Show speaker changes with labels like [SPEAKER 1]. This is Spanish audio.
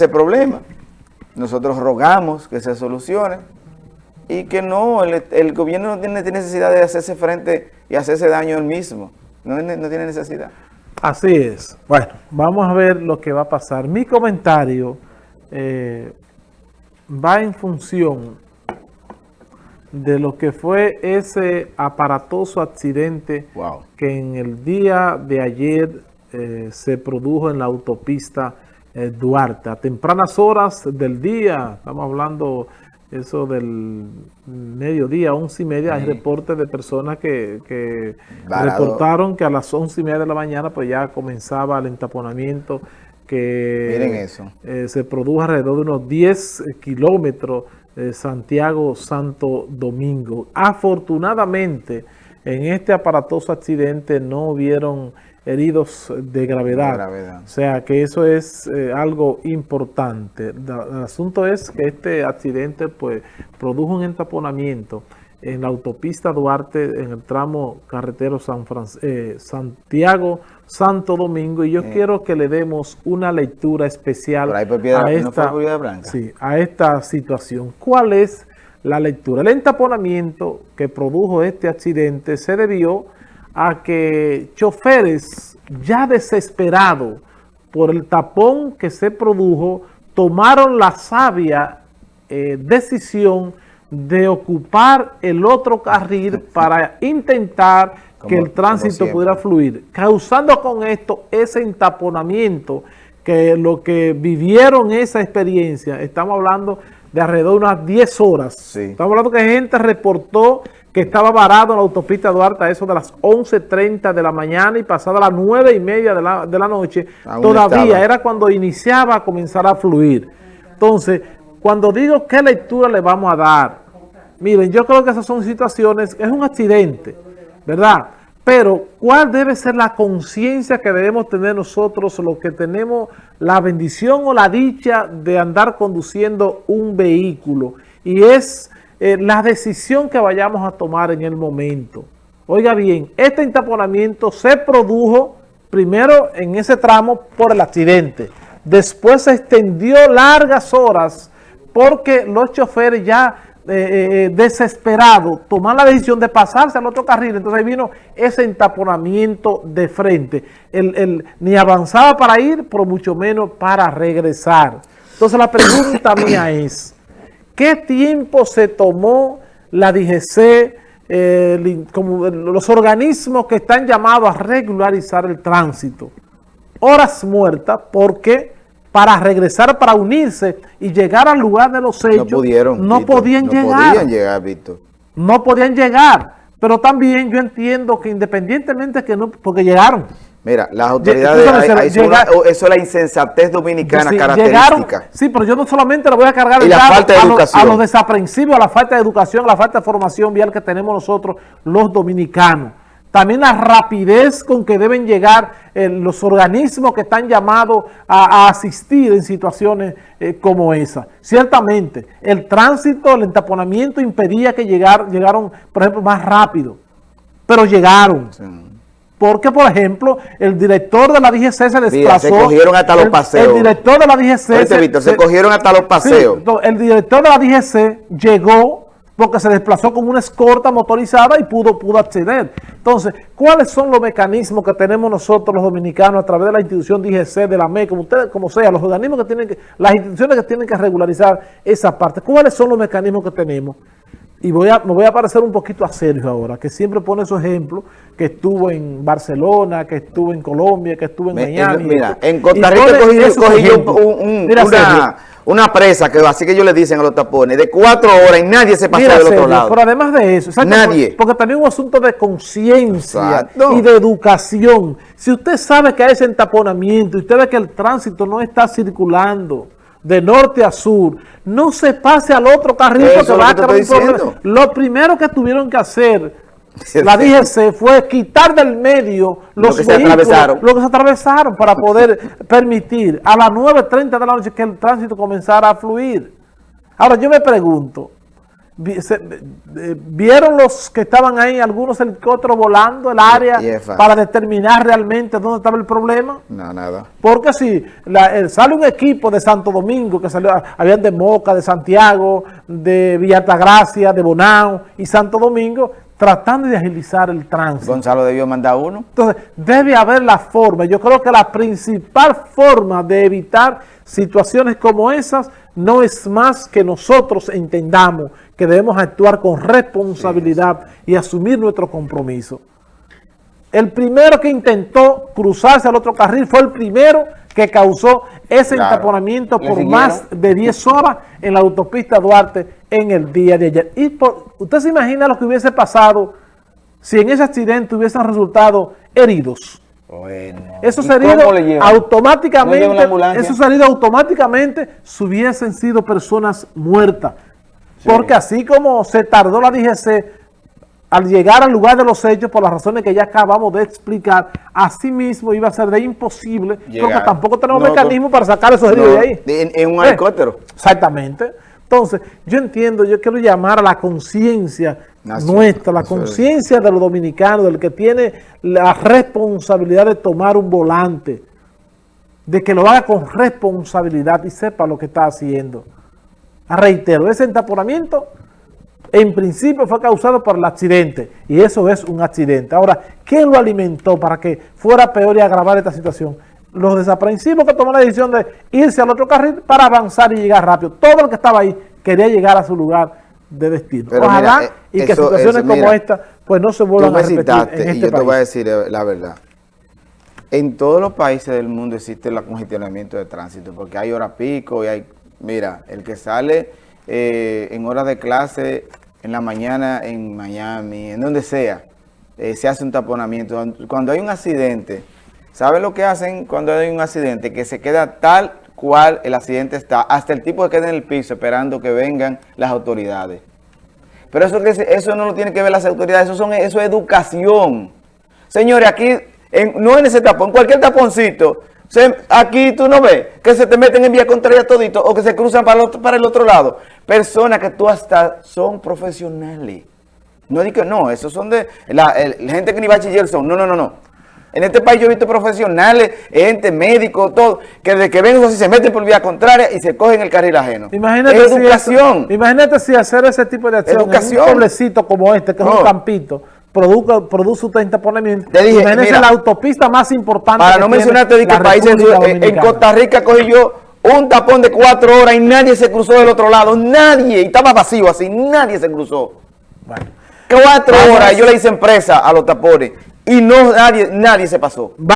[SPEAKER 1] ese problema. Nosotros rogamos que se solucione y que no, el, gobierno no tiene necesidad de hacerse frente y hacerse daño él mismo. No, tiene necesidad.
[SPEAKER 2] Así es. Bueno, vamos a ver lo que va a pasar. Mi comentario eh, va en función de lo que fue ese aparatoso accidente que en el día de ayer eh, se produjo en la autopista eh, Duarte. A tempranas horas del día, estamos hablando eso del mediodía, once y media, hay reportes de personas que, reportaron que a las once y media de la mañana pues ya comenzaba el entaponamiento que eh, se produjo alrededor de unos 10 kilómetros de Santiago Santo Domingo. Afortunadamente, en este aparatoso accidente no hubieron heridos de gravedad. O sea que eso es eh, algo importante. El asunto es que este accidente pues produjo un entaponamiento en la autopista Duarte en el tramo carretero San eh, Santiago Santo Domingo y yo eh. quiero que le demos una lectura especial a, esta, a esta situación. ¿Cuál es la lectura? El entaponamiento que produjo este accidente se debió a que choferes ya desesperados por el tapón que se produjo, tomaron la sabia eh, decisión de ocupar el otro carril para intentar que el tránsito pudiera fluir, causando con esto ese entaponamiento que lo que vivieron esa experiencia, estamos hablando de alrededor de unas 10 horas. Estamos hablando que gente reportó que estaba varado en la autopista Duarte a eso de las 11.30 de la mañana y pasada las 9 y media de la, de la noche, todavía era cuando iniciaba a comenzar a fluir. Entonces, cuando digo qué lectura le vamos a dar, miren, yo creo que esas son situaciones, es un accidente, ¿verdad? Pero, ¿cuál debe ser la conciencia que debemos tener nosotros, los que tenemos la bendición o la dicha de andar conduciendo un vehículo? Y es eh, la decisión que vayamos a tomar en el momento. Oiga bien, este entaponamiento se produjo primero en ese tramo por el accidente. Después se extendió largas horas porque los choferes ya eh, eh, desesperados toman la decisión de pasarse al otro carril. Entonces vino ese entaponamiento de frente. El, ni avanzaba para ir, pero mucho menos para regresar. Entonces la pregunta mía es... ¿Qué tiempo se tomó la DGC, eh, como los organismos que están llamados a regularizar el tránsito? Horas muertas porque para regresar, para unirse y llegar al lugar de los hechos, no, pudieron, no podían no llegar. Podían llegar, Víctor. No podían llegar. Pero también yo entiendo que independientemente que no, porque llegaron.
[SPEAKER 1] Mira, las autoridades, eso es la insensatez dominicana característica.
[SPEAKER 2] sí, pero yo no solamente le voy a cargar
[SPEAKER 1] el la falta de a, educación.
[SPEAKER 2] a los desaprensivos, a la falta de educación, a la falta de formación vial que tenemos nosotros los dominicanos. También la rapidez con que deben llegar eh, los organismos que están llamados a, asistir en situaciones eh, como esa. Ciertamente, el tránsito, el entaponamiento impedía que llegar, llegaron, por ejemplo, más rápido, pero llegaron. Porque, por ejemplo, el director de la DGC se desplazó.
[SPEAKER 1] se cogieron hasta los paseos.
[SPEAKER 2] El, director de la DGC...
[SPEAKER 1] se, se, cogieron hasta los paseos.
[SPEAKER 2] el director de la DGC llegó porque se desplazó con una escorta motorizada y pudo, pudo acceder. Entonces, ¿cuáles son los mecanismos que tenemos nosotros los dominicanos a través de la institución DGC, de la ME, como ustedes, como sea, los organismos que tienen que, las instituciones que tienen que regularizar esa parte? ¿Cuáles son los mecanismos que tenemos? Y voy a, me voy a parecer un poquito a Sergio ahora, que siempre pone su ejemplo, que estuvo en Barcelona, que estuvo en Colombia, que estuvo en Miami.
[SPEAKER 1] Mira, en Costa Rica cogí, una, presa, que así que ellos le dicen a los tapones, de cuatro horas y nadie se pasó del otro lado.
[SPEAKER 2] Pero además de eso,
[SPEAKER 1] nadie.
[SPEAKER 2] Porque, también un asunto de conciencia y de educación. Si usted sabe que hay ese entaponamiento y usted ve que el tránsito no está circulando, de norte a sur, no se pase al otro carril porque va a un problema. Lo primero que tuvieron que hacer, la DGC, fue quitar del medio los lo que vehículos, se atravesaron. lo que se atravesaron para poder permitir a las 9.30 de la noche que el tránsito comenzara a fluir. Ahora yo me pregunto, vieron los que estaban ahí, algunos helicópteros volando el área para determinar realmente dónde estaba el problema.
[SPEAKER 1] No, nada.
[SPEAKER 2] Porque si sale un equipo de Santo Domingo, que salió, habían de Moca, de Santiago, de Villa Altagracia, de Bonao y Santo Domingo, tratando de agilizar el tránsito.
[SPEAKER 1] Gonzalo debió mandar uno.
[SPEAKER 2] Entonces, debe haber la forma. Yo creo que la principal forma de evitar situaciones como esas no es más que nosotros entendamos que debemos actuar con responsabilidad y asumir nuestro compromiso. El primero que intentó cruzarse al otro carril fue el primero que causó ese entaponamiento por más de 10 horas en la autopista Duarte en el día de ayer. Y ¿Usted se imagina lo que hubiese pasado si en ese accidente hubiesen resultado heridos? Bueno. Esos heridos automáticamente, esos heridos automáticamente si hubiesen sido personas muertas. Porque así como se tardó la DGC al llegar al lugar de los hechos, por las razones que ya acabamos de explicar, así mismo iba a ser de imposible, porque tampoco tenemos mecanismo para sacar esos heridos de ahí.
[SPEAKER 1] En un helicóptero.
[SPEAKER 2] Exactamente. Entonces, yo entiendo, yo quiero llamar a la conciencia nuestra, la conciencia de los dominicanos, del que tiene la responsabilidad de tomar un volante, de que lo haga con responsabilidad y sepa lo que está haciendo. Reitero, ese entaponamiento en principio fue causado por el accidente y eso es un accidente. Ahora, ¿quién lo alimentó para que fuera peor y agravar esta situación? Los desaprensivos que tomaron la decisión de irse al otro carril para avanzar y llegar rápido. Todo el que estaba ahí quería llegar a su lugar de destino. Ojalá eh, y que situaciones como esta pues no se vuelvan a repetir en este
[SPEAKER 1] y yo te voy a decir eh, la verdad. En todos los países del mundo existe el congestionamiento de tránsito porque hay hora pico y hay... Mira, el que sale eh, en horas de clase en la mañana en Miami, en donde sea, eh, se hace un taponamiento. Cuando hay un accidente, ¿sabe lo que hacen cuando hay un accidente? Que se queda tal cual el accidente está, hasta el tipo que queda en el piso esperando que vengan las autoridades. Pero eso, eso no lo tiene que ver las autoridades, eso, son, eso es educación. Señores, aquí, no en ese tapón, cualquier taponcito, aquí tú no ves que se te meten en vía contraria todito o que se cruzan para el otro, para el otro lado. Personas que tú hasta son profesionales. No digo no, esos son de la, gente que ni bachiller son. No, no, no, no. En este país yo he visto profesionales, gente, médicos, todo, que desde que ven así se meten por vía contraria y se cogen el carril ajeno.
[SPEAKER 2] Imagínate educación. imagínate si hacer ese tipo de acción educación. en un pueblecito como este, que es un campito, produce, produce usted interponimiento. Te dije, mira, la autopista más importante.
[SPEAKER 1] Para no mencionarte de que países, en Costa Rica cogí yo un tapón de cuatro horas y nadie se cruzó del otro lado. Nadie. Y estaba vacío así. Nadie se cruzó. Bueno. Cuatro horas yo le hice empresa a los tapones y no nadie, nadie se pasó.